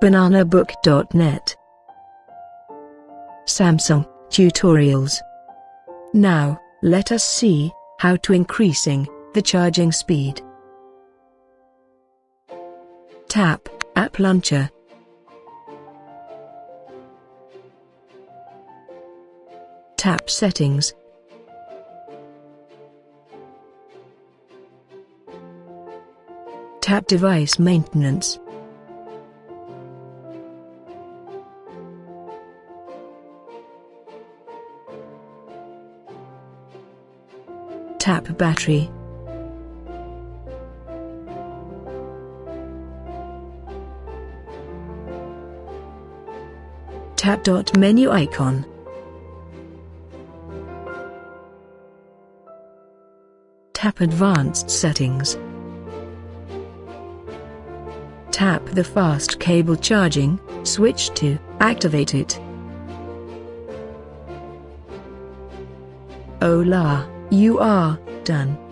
bananabook.net Samsung Tutorials. Now, let us see how to increasing the charging speed. Tap App Launcher. Tap Settings. Tap Device Maintenance Tap Battery. Tap dot menu icon. Tap Advanced Settings. Tap the fast cable charging switch to activate it. Hola, you are done.